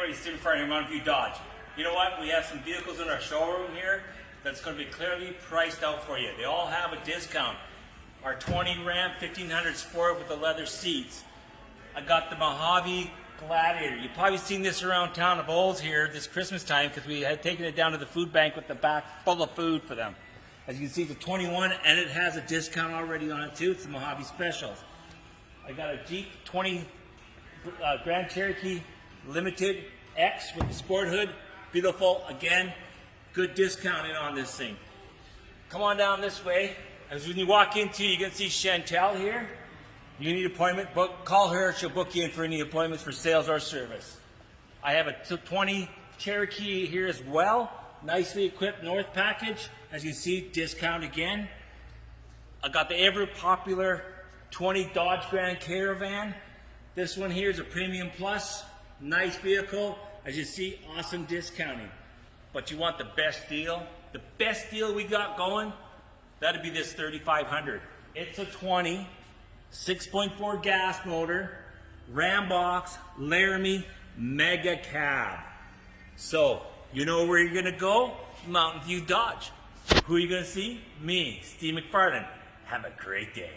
everybody, Steve McFarland, Mountain View Dodge. You know what? We have some vehicles in our showroom here that's going to be clearly priced out for you. They all have a discount. Our 20 Ram 1500 Sport with the leather seats. I got the Mojave Gladiator. You've probably seen this around town of Olds here this Christmas time because we had taken it down to the food bank with the back full of food for them. As you can see, it's a 21 and it has a discount already on it too. It's the Mojave Specials. I got a Jeep 20 uh, Grand Cherokee Limited X with the sport hood. Beautiful. Again, good discounting on this thing. Come on down this way. As when you walk into, you can see Chantel here. You need appointment, book, call her. She'll book you in for any appointments for sales or service. I have a 20 Cherokee here as well. Nicely equipped North package. As you see, discount again. I got the ever popular 20 Dodge Grand Caravan. This one here is a Premium Plus. Nice vehicle. As you see, awesome discounting. But you want the best deal? The best deal we got going? That'd be this 3500. It's a 20, 6.4 gas motor, Ram box, Laramie, mega cab. So, you know where you're gonna go? Mountain View Dodge. Who are you gonna see? Me, Steve McFarland. Have a great day.